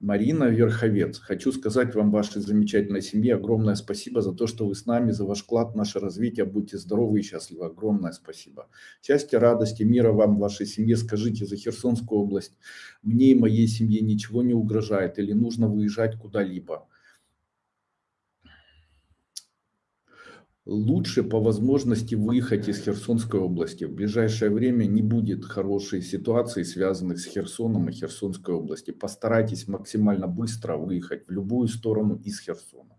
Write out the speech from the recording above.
Марина Верховец. Хочу сказать вам, вашей замечательной семье, огромное спасибо за то, что вы с нами, за ваш вклад в наше развитие. Будьте здоровы и счастливы. Огромное спасибо. Счастья, радости, мира вам, вашей семье. Скажите за Херсонскую область. Мне и моей семье ничего не угрожает или нужно выезжать куда-либо. Лучше по возможности выехать из Херсонской области. В ближайшее время не будет хорошей ситуации, связанных с Херсоном и Херсонской области. Постарайтесь максимально быстро выехать в любую сторону из Херсона.